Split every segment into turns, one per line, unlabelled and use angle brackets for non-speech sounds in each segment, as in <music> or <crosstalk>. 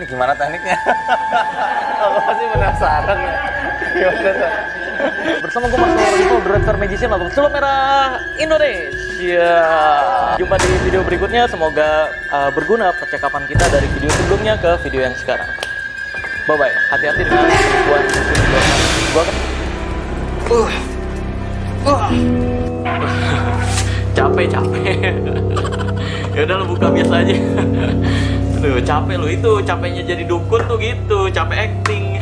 Ini gimana tekniknya? <laughs> Aku masih penasaran ya. Gimana tuh? Bersama gue Mas Lorenzo, Director Magician atau Sulap Merah Indonesia. Jumpa di video berikutnya. Semoga uh, berguna percakapan kita dari video sebelumnya ke video yang sekarang. Bye bye. Hati-hati dengan penipuan. Gua akan Uh. Uh. <laughs> capek capek. <laughs> ya udah lo buka biasa aja. Aduh, capek lo itu capeknya jadi dukun tuh gitu, capek acting.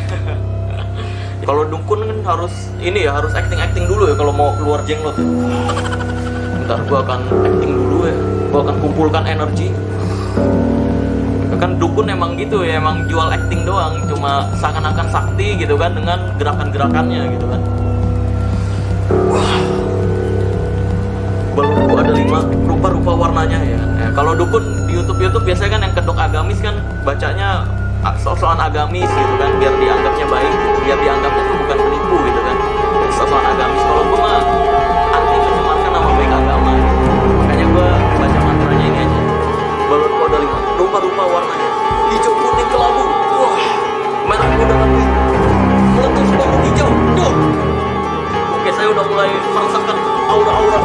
<laughs> kalau dukun kan harus ini ya, harus acting-acting dulu ya kalau mau keluar jenglot. Bentar gua akan acting dulu ya. Gua akan kumpulkan energi. Kan dukun emang gitu ya, emang jual acting doang, cuma seakan-akan sakti gitu kan dengan gerakan-gerakannya gitu kan. Wah. Rupa-rupa warnanya ya. ya kalau dukun di YouTube YouTube biasanya kan yang kedok agamis kan bacanya soal-soal agamis gitu kan biar dianggapnya baik, biar dianggapnya tuh bukan penipu gitu kan. Soal agamis kalau gue mah anti mencemarkan nama baik agama. Makanya gue baca mantranya ini aja. Balonku ada lima rupa-rupa warnanya. Hijau, kuning, kelabu. Wah, merah muda api. Meletus baru hijau. Duh. Oke, saya udah mulai merasakan aura-aura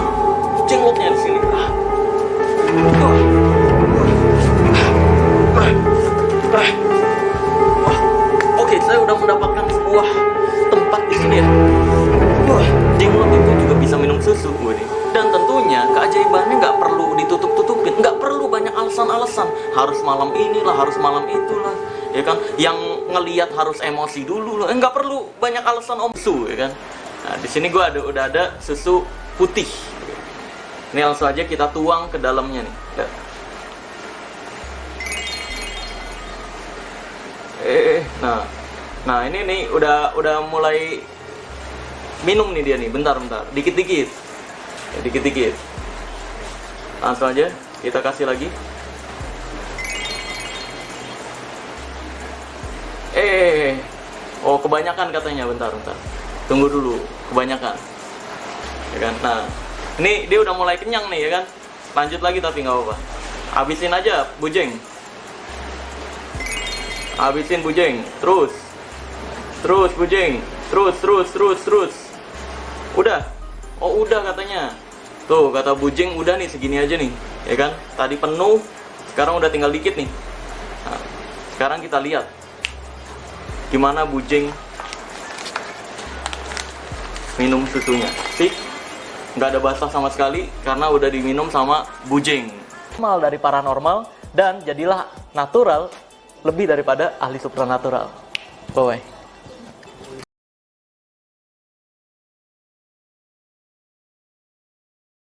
jenglotnya di sini. Wah, susu nih. Dan tentunya keajaibannya nggak perlu ditutup-tutupin, nggak perlu banyak alasan-alasan. Harus malam inilah, harus malam itulah, ya kan? Yang ngelihat harus emosi dulu loh. Eh, nggak perlu banyak alasan om su, ya kan? Nah, di sini gua ada udah ada susu putih. Ini langsung aja kita tuang ke dalamnya nih. Lihat. Eh, nah, nah ini nih udah udah mulai minum nih dia nih. Bentar, bentar. Dikit-dikit, ya, dikit-dikit. Langsung aja kita kasih lagi. Eh, oh kebanyakan katanya. Bentar, bentar. Tunggu dulu, kebanyakan. Ya kan? Nah, ini dia udah mulai kenyang nih ya kan lanjut lagi tapi nggak apa-apa habisin aja bujeng habisin bujeng terus terus bujeng terus terus terus terus udah. Oh udah katanya. Tuh kata bujeng udah nih segini aja nih ya kan? Tadi penuh sekarang udah tinggal dikit nih. Nah, sekarang kita lihat. Gimana bujeng minum susunya? Sih nggak ada basah sama sekali karena udah diminum sama bujing. Normal dari paranormal dan jadilah natural lebih daripada ahli supranatural. Bye bye.